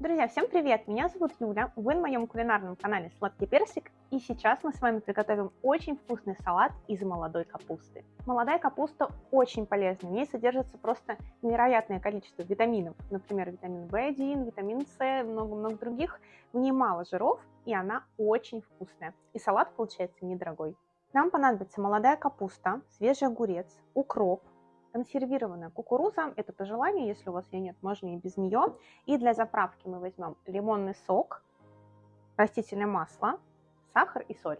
Друзья, всем привет! Меня зовут Юля, вы на моем кулинарном канале Сладкий Персик, и сейчас мы с вами приготовим очень вкусный салат из молодой капусты. Молодая капуста очень полезна, в ней содержится просто невероятное количество витаминов, например, витамин В1, витамин С, много-много других. В ней мало жиров, и она очень вкусная, и салат получается недорогой. Нам понадобится молодая капуста, свежий огурец, укроп, Консервированная кукуруза, это по желанию, если у вас ее нет, можно и без нее. И для заправки мы возьмем лимонный сок, растительное масло, сахар и соль.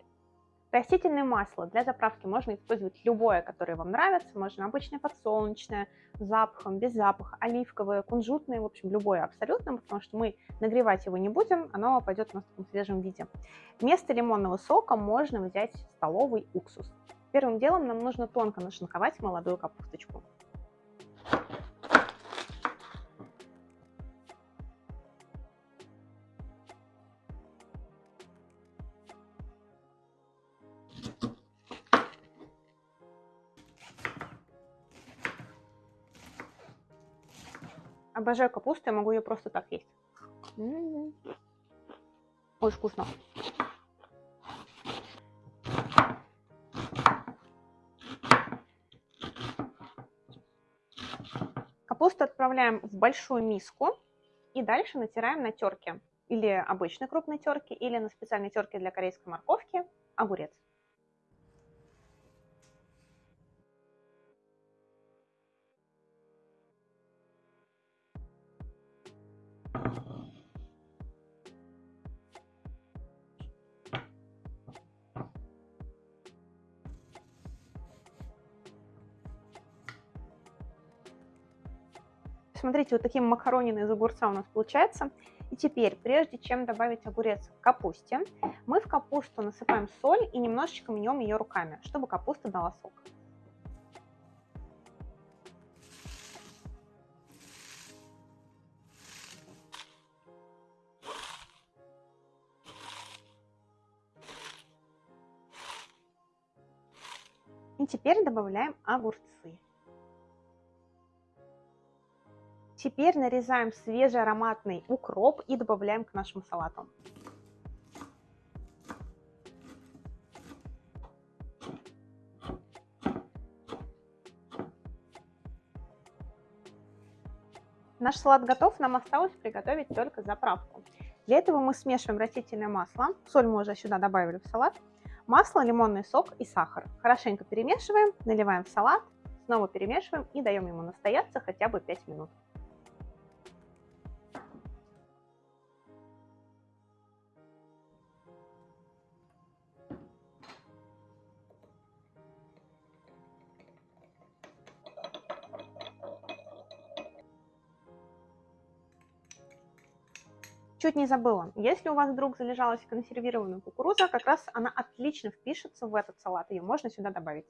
Растительное масло для заправки можно использовать любое, которое вам нравится. Можно обычное подсолнечное, с запахом, без запаха, оливковое, кунжутное, в общем, любое абсолютно, потому что мы нагревать его не будем, оно пойдет у нас в таком свежем виде. Вместо лимонного сока можно взять столовый уксус. Первым делом нам нужно тонко нашинковать молодую капусточку. Обожаю капусту, я могу ее просто так есть. Очень вкусно. Капусту отправляем в большую миску и дальше натираем на терке. Или обычной крупной терке, или на специальной терке для корейской морковки огурец. Смотрите, вот таким макаронины из огурца у нас получается. И теперь, прежде чем добавить огурец к капусте, мы в капусту насыпаем соль и немножечко мнем ее руками, чтобы капуста дала сок. И теперь добавляем огурцы. Теперь нарезаем свежий ароматный укроп и добавляем к нашему салату. Наш салат готов, нам осталось приготовить только заправку. Для этого мы смешиваем растительное масло, соль мы уже сюда добавили в салат, масло, лимонный сок и сахар. Хорошенько перемешиваем, наливаем в салат, снова перемешиваем и даем ему настояться хотя бы 5 минут. Чуть не забыла, если у вас вдруг залежалась консервированная кукуруза, как раз она отлично впишется в этот салат, ее можно сюда добавить.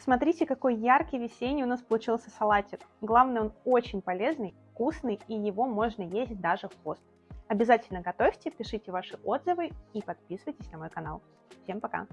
Смотрите, какой яркий весенний у нас получился салатик. Главное, он очень полезный, вкусный, и его можно есть даже в пост. Обязательно готовьте, пишите ваши отзывы и подписывайтесь на мой канал. Всем пока!